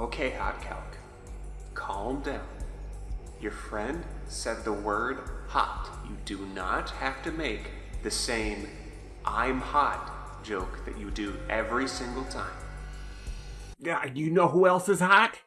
Okay, Hot Calc. Calm down. Your friend said the word hot. You do not have to make the same I'm hot joke that you do every single time. Yeah, you know who else is hot?